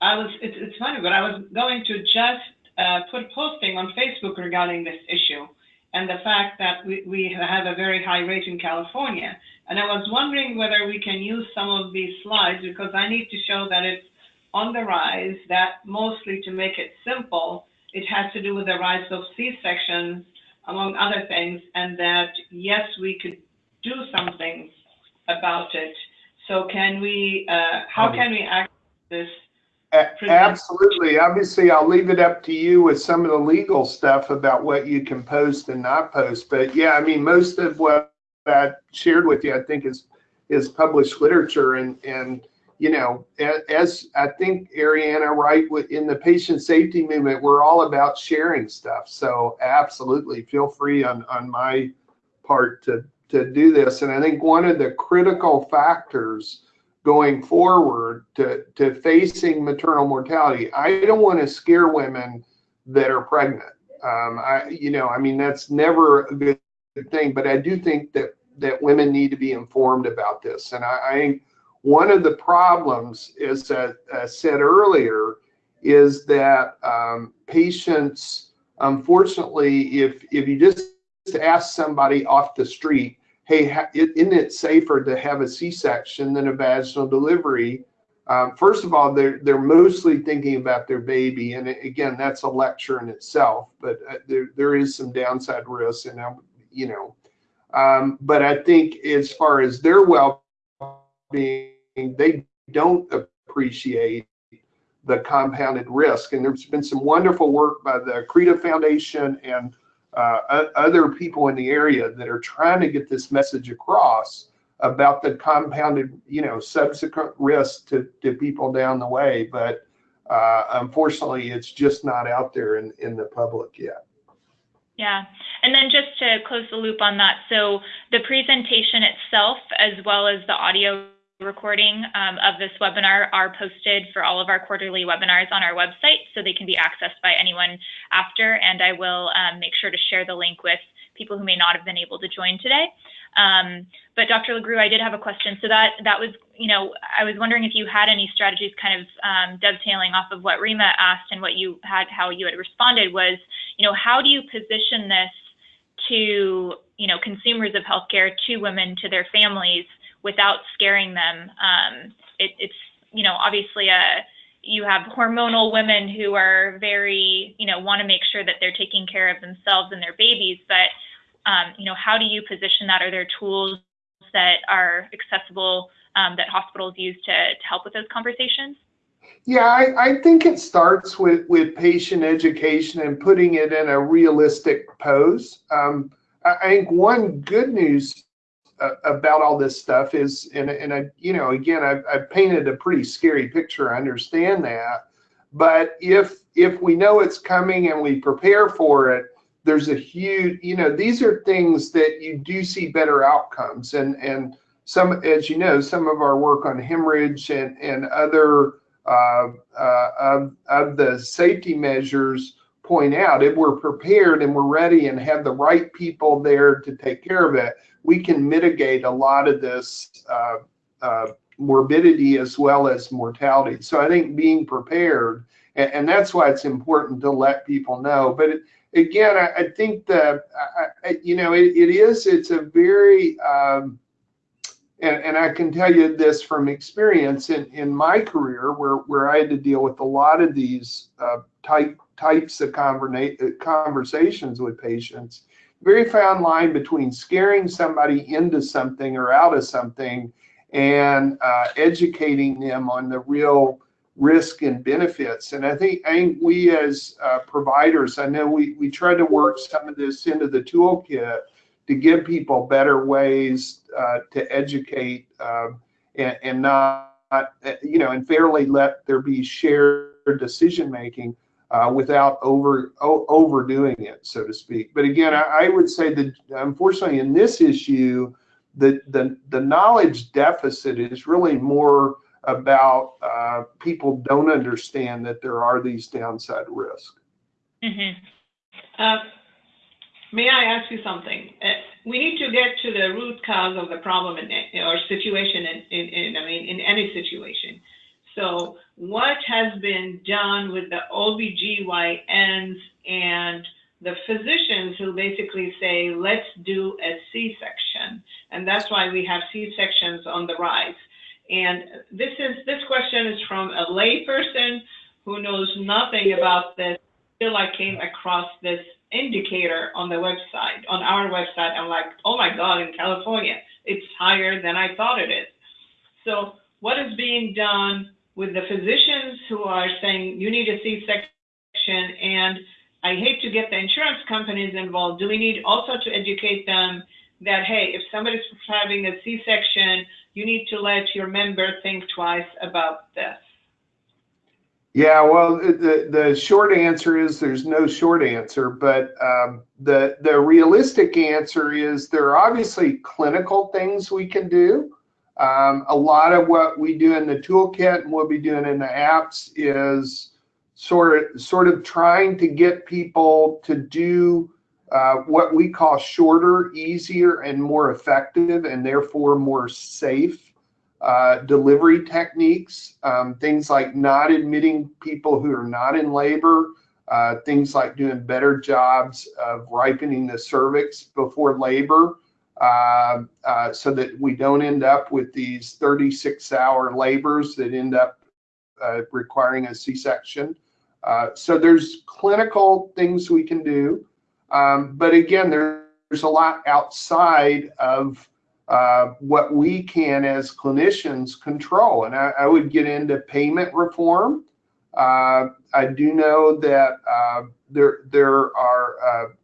I was, it's, it's funny, but I was going to just uh, put a posting on Facebook regarding this issue and the fact that we, we have a very high rate in California. And I was wondering whether we can use some of these slides because I need to show that it's on the rise, that mostly to make it simple, it has to do with the rise of C-sections, among other things, and that yes, we could do something about it. So can we, uh, how can we act this? Absolutely. Obviously, I'll leave it up to you with some of the legal stuff about what you can post and not post. But yeah, I mean, most of what I shared with you, I think, is is published literature. And and you know, as I think Ariana, right, in the patient safety movement, we're all about sharing stuff. So absolutely, feel free on on my part to to do this. And I think one of the critical factors going forward to, to facing maternal mortality, I don't want to scare women that are pregnant. Um, I, you know, I mean, that's never a good thing, but I do think that, that women need to be informed about this. And I, I one of the problems is that I said earlier is that um, patients, unfortunately, if, if you just ask somebody off the street, hey, isn't it safer to have a C-section than a vaginal delivery? Um, first of all, they're they're mostly thinking about their baby, and again, that's a lecture in itself. But uh, there there is some downside risks, and um, you know, um, but I think as far as their well-being, they don't appreciate the compounded risk. And there's been some wonderful work by the CREDA Foundation and uh, other people in the area that are trying to get this message across about the compounded, you know, subsequent risk to, to people down the way. But uh, unfortunately, it's just not out there in, in the public yet. Yeah. And then just to close the loop on that, so the presentation itself, as well as the audio recording um, of this webinar are posted for all of our quarterly webinars on our website, so they can be accessed by anyone after. And I will um, make sure to share the link with people who may not have been able to join today. Um, but Dr. Lagrew, I did have a question. So that that was, you know, I was wondering if you had any strategies, kind of um, dovetailing off of what Rima asked and what you had, how you had responded was, you know, how do you position this to you know consumers of healthcare, to women, to their families, without scaring them. Um, it, it's you know obviously a you have hormonal women who are very you know want to make sure that they're taking care of themselves and their babies, but um, you know how do you position that? Are there tools that are accessible um, that hospitals use to, to help with those conversations? Yeah, I, I think it starts with, with patient education and putting it in a realistic pose. Um, I, I think one good news about all this stuff is, and, and I, you know, again, I've, I've painted a pretty scary picture. I understand that, but if if we know it's coming and we prepare for it, there's a huge, you know, these are things that you do see better outcomes, and and some, as you know, some of our work on hemorrhage and and other uh, uh, of, of the safety measures point out if we're prepared and we're ready and have the right people there to take care of it, we can mitigate a lot of this uh, uh, morbidity as well as mortality. So I think being prepared, and, and that's why it's important to let people know. But it, again, I, I, think that, I, you know, it, it is, it's a very, um, and, and I can tell you this from experience in, in my career where, where I had to deal with a lot of these uh, type, types of conversations with patients, very fine line between scaring somebody into something or out of something and uh, educating them on the real risk and benefits. And I think, I think we as uh, providers, I know we, we try to work some of this into the toolkit to give people better ways uh, to educate um, and, and, not, you know, and fairly let there be shared decision making uh, without over overdoing it, so to speak. But again, I, I, would say that unfortunately in this issue, the the, the knowledge deficit is really more about uh, people don't understand that there are these downside risks. Mm-hmm. Uh, May I ask you something? Uh, we need to get to the root cause of the problem in, or situation in, in, in, I mean, in any situation. So what has been done with the OBGYNs and the physicians who basically say, let's do a C-section. And that's why we have C-sections on the rise. And this is this question is from a layperson who knows nothing about this. Until I came across this indicator on the website, on our website. I'm like, oh my God, in California, it's higher than I thought it is. So what is being done with the physicians who are saying you need a C-section and I hate to get the insurance companies involved. Do we need also to educate them that, hey, if somebody's having a C-section, you need to let your member think twice about this? Yeah, well, the the short answer is there's no short answer, but um, the the realistic answer is there are obviously clinical things we can do. Um, a lot of what we do in the toolkit and we'll be doing in the apps is sort of sort of trying to get people to do uh, what we call shorter, easier, and more effective, and therefore more safe uh, delivery techniques, um, things like not admitting people who are not in labor, uh, things like doing better jobs of ripening the cervix before labor uh, uh so that we don't end up with these 36 hour labors that end up uh, requiring a C-section. Uh, so there's clinical things we can do. Um, but again, there's a lot outside of uh, what we can as clinicians control. And I, I would get into payment reform. I do know that there there are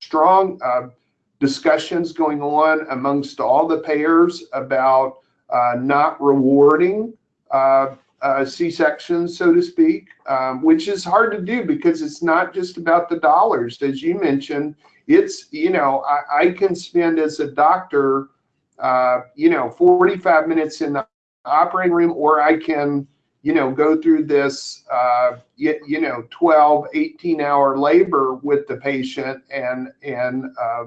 strong discussions going on amongst all the payers about not rewarding C-sections, so to speak, um, which is hard to do because it's not just about the dollars, as you mentioned it's you know I, I can spend as a doctor uh, you know 45 minutes in the operating room or I can you know go through this uh, you, you, know 12 18 hour labor with the patient and and uh,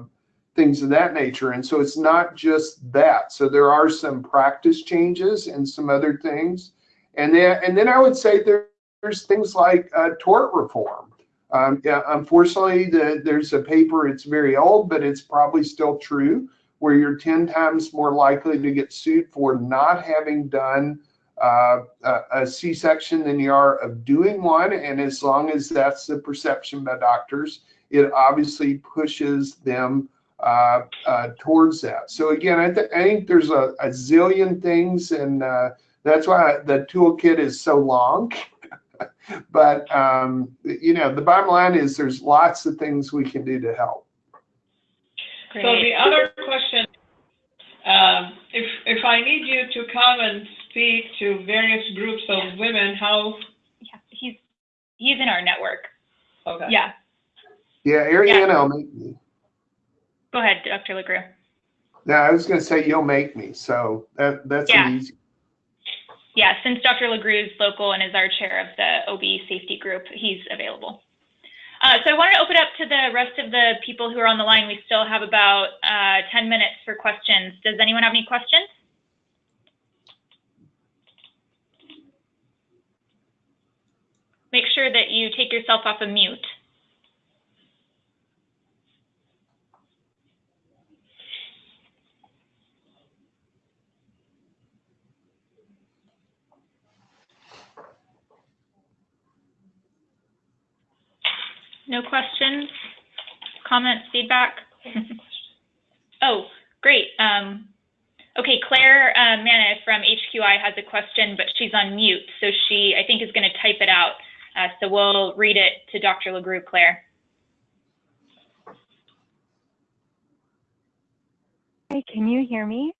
things of that nature. And so it's not just that. So there are some practice changes and some other things. And then and then I would say there, there's things like uh, tort reform. Um, yeah, unfortunately, the, there's a paper, it's very old, but it's probably still true, where you're 10 times more likely to get sued for not having done uh, a, a C-section than you are of doing one. And as long as that's the perception by doctors, it obviously pushes them uh, uh, towards that. So again, I, th I think there's a, a, zillion things, and uh, that's why the toolkit is so long. but um, you know, the bottom line is there's lots of things we can do to help. Great. So the other question, um, if if I need you to come and speak to various groups of women, how? Yeah, he's he's in our network. Okay. Yeah. Yeah, Ariana yeah. will make me. Go ahead, Dr. Lagrew. No, I was going to say you'll make me, so that that's yeah. easy. Yeah, since Dr. Lagrew is local and is our chair of the OB safety group, he's available. Uh, so I want to open up to the rest of the people who are on the line. We still have about uh, 10 minutes for questions. Does anyone have any questions? Make sure that you take yourself off of mute. No questions, comments, feedback? oh, great. Um, okay, Claire uh, Mana from HQI has a question, but she's on mute, so she, I think, is going to type it out. Uh, so we'll read it to Dr. Lagrew, Claire. Hi, can you hear me?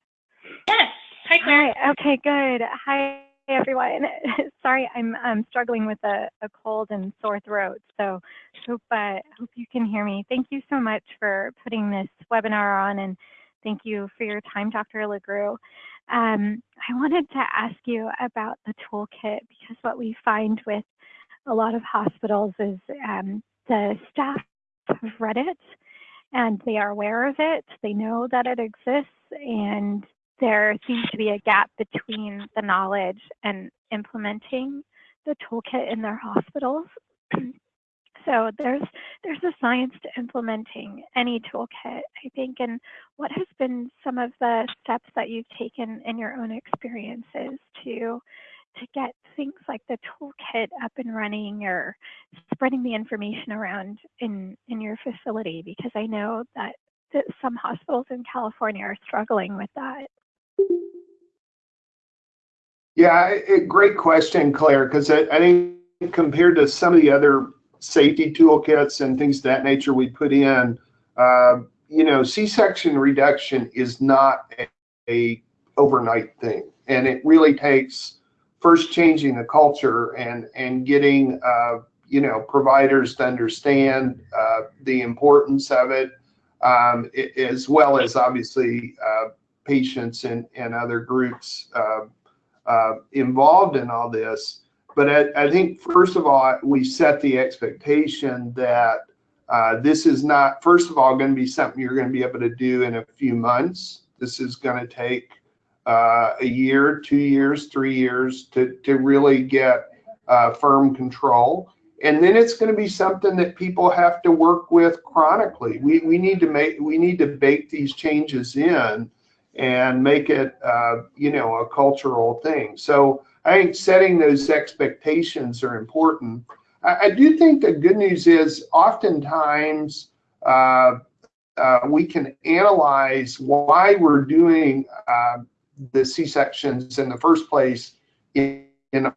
Yes. Hi, Claire. Hi. Okay, good. Hi, everyone. Sorry, I'm I'm struggling with a, a cold and sore throat, so hope uh, hope you can hear me. Thank you so much for putting this webinar on, and thank you for your time, Dr. Lagrew. Um, I wanted to ask you about the toolkit because what we find with a lot of hospitals is um, the staff have read it and they are aware of it. They know that it exists and there seems to be a gap between the knowledge and implementing the toolkit in their hospitals. so there's there's a science to implementing any toolkit, I think. And what has been some of the steps that you've taken in your own experiences to to get things like the toolkit up and running or spreading the information around in in your facility? Because I know that that some hospitals in California are struggling with that. Yeah, great question, Claire, because I, think compared to some of the other safety toolkits and things of that nature we put in, uh, you know, C-section reduction is not a, overnight thing. And it really takes first changing the culture and, and getting, uh, you know, providers to understand uh, the importance of it, um, as well as obviously uh, patients and, and other groups uh, uh, involved in all this. But I, I, think, first of all, we set the expectation that uh, this is not, first of all, going to be something you're going to be able to do in a few months. This is going to take uh, a year, two years, three years to, to really get uh, firm control. And then it's going to be something that people have to work with chronically. We, we need to make we need to bake these changes in and make it, uh, you know, a cultural thing. So I think setting those expectations are important. I, I do think the good news is oftentimes uh, uh, we can analyze why we're doing uh, the C-sections in the first place in, in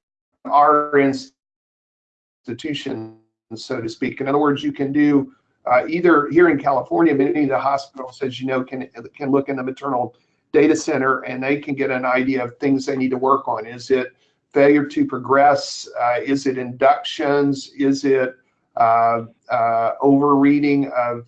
our institution, so to speak. In other words, you can do uh, either here in California, many of the hospitals, as you know, can can look in the maternal data center and they can get an idea of things they need to work on. Is it failure to progress? Uh, is it inductions? Is it uh, uh, overreading of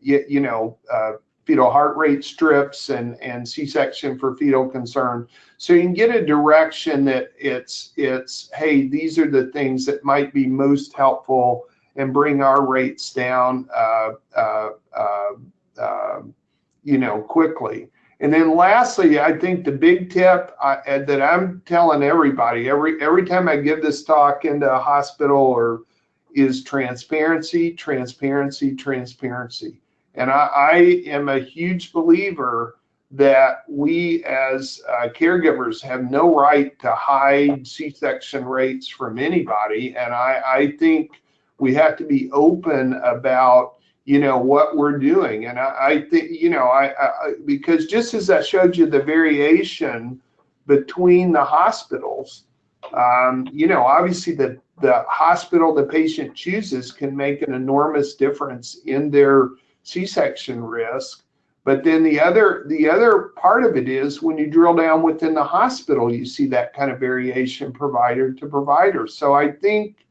you, you, know uh, fetal heart rate strips and and C-section for fetal concern? So you can get a direction that it's it's hey these are the things that might be most helpful and bring our rates down, uh, uh, uh, uh, you know, quickly. And then lastly, I think the big tip uh, that I'm telling everybody every every time I give this talk into a hospital or is transparency, transparency, transparency. And I, I am a huge believer that we as uh, caregivers have no right to hide C-section rates from anybody. And I, I think we have to be open about you know what we're doing. And i, I think you know I, I, because just as i showed you the variation between the hospitals um, you know obviously the the hospital the patient chooses can make an enormous difference in their c-section risk. But then the other the other part of it is when you drill down within the hospital you see that kind of variation provider to provider. So i think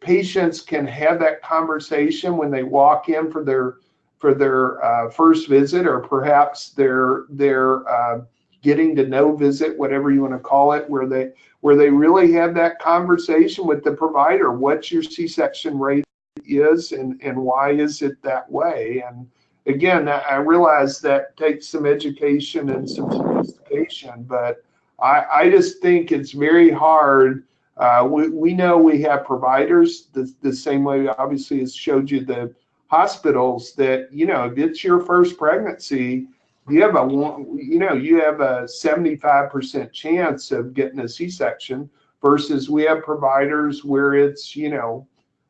patients can have that conversation when they walk in for their for their uh, first visit or perhaps their their uh, getting to know visit whatever you want to call it where they where they really have that conversation with the provider. What's your c-section rate is and and why is it that way? And again i realize that takes some education and some sophistication but i i just think it's very hard uh, we, we know we have providers the, the same way, obviously, as showed you the hospitals that, you know, if it's your first pregnancy, you have a you know you have a 75% chance of getting a c-section versus we have providers where it's you know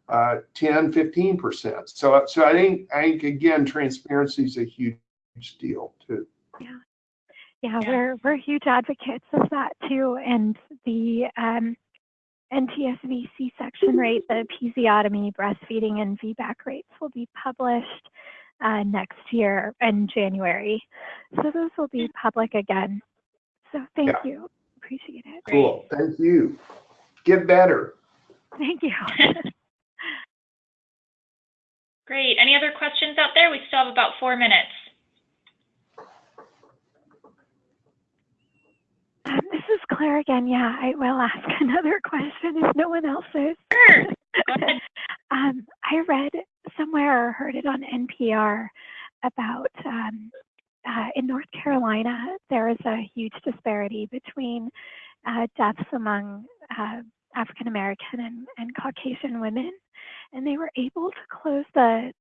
uh, 10 15% so so i think i think again transparency is a huge deal too. Yeah. Yeah, we're we're huge advocates of that too. And the um NTSV C-section rate, the episiotomy, breastfeeding, and VBAC rates will be published uh, next year in January. So those will be public again. So thank yeah. you. Appreciate it. Cool. Thank you. Get better. Thank you. Great. Any other questions out there? We still have about four minutes. This is Claire again. Yeah, I will ask another question if no one else is. Sure. um, I read somewhere or heard it on NPR about um, uh, in North Carolina, there is a huge disparity between uh, deaths among uh, African American and, and Caucasian women. And they were able to close the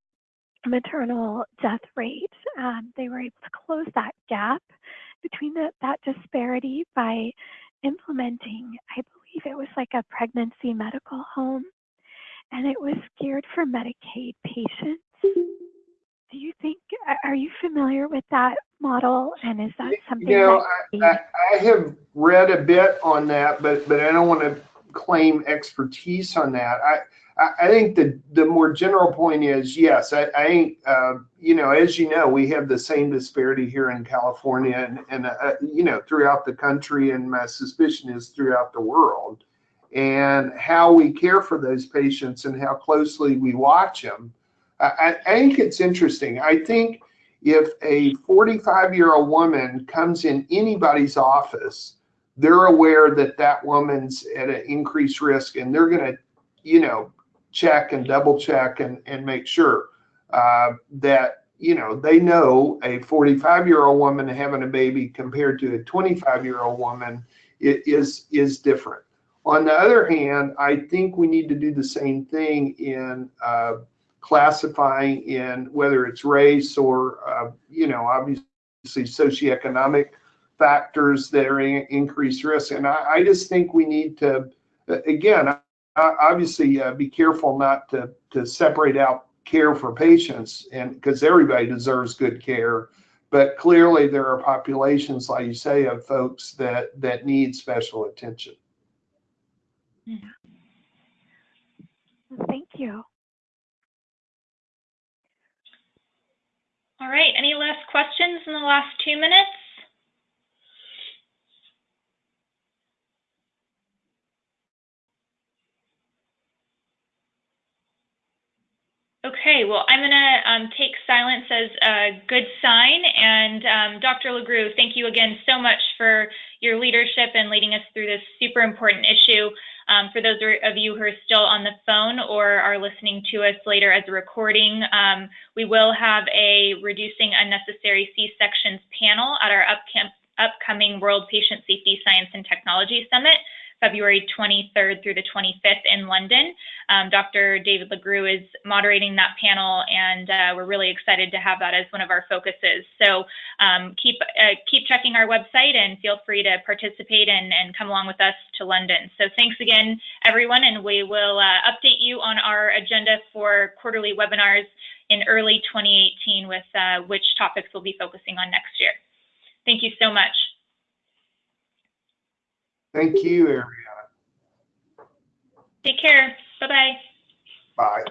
maternal death rate. Um, they were able to close that gap between the, that disparity by implementing, I believe it was like a pregnancy medical home, and it was geared for Medicaid patients. Do you think, are you familiar with that model? And is that something? You know, I, I, I have read a bit on that, but, but I don't want to claim expertise on that. I, I think the the more general point is yes. I, I uh, you know, as you know, we have the same disparity here in California and and uh, you know throughout the country, and my suspicion is throughout the world. And how we care for those patients and how closely we watch them. I, I think it's interesting. I think if a 45 year old woman comes in anybody's office, they're aware that that woman's at an increased risk, and they're going to you know check and double check and, and make sure uh, that you know they know a 45 year old woman having a baby compared to a 25 year old woman is is different. On the other hand i think we need to do the same thing in uh, classifying in whether it's race or uh, you know obviously socioeconomic factors that are in increased risk. And I, I just think we need to again obviously uh, be careful not to, to separate out care for patients and because everybody deserves good care. But clearly there are populations like you say of folks that that need special attention. Yeah. thank you. All right. Any last questions in the last two minutes Okay, well, I'm going to um, take silence as a good sign. And um, Dr. Lagrew, thank you again so much for your leadership and leading us through this super important issue. Um, for those of you who are still on the phone or are listening to us later as a recording, um, we will have a Reducing Unnecessary C-Sections panel at our upcoming World Patient Safety Science and Technology Summit. February 23rd through the 25th in London. Um, Dr. David Lagrew is moderating that panel, and uh, we're really excited to have that as one of our focuses. So um, keep uh, keep checking our website and feel free to participate and, and come along with us to London. So thanks again, everyone, and we will uh, update you on our agenda for quarterly webinars in early 2018 with uh, which topics we'll be focusing on next year. Thank you so much. Thank you, Ariana. Take care. Bye-bye. Bye.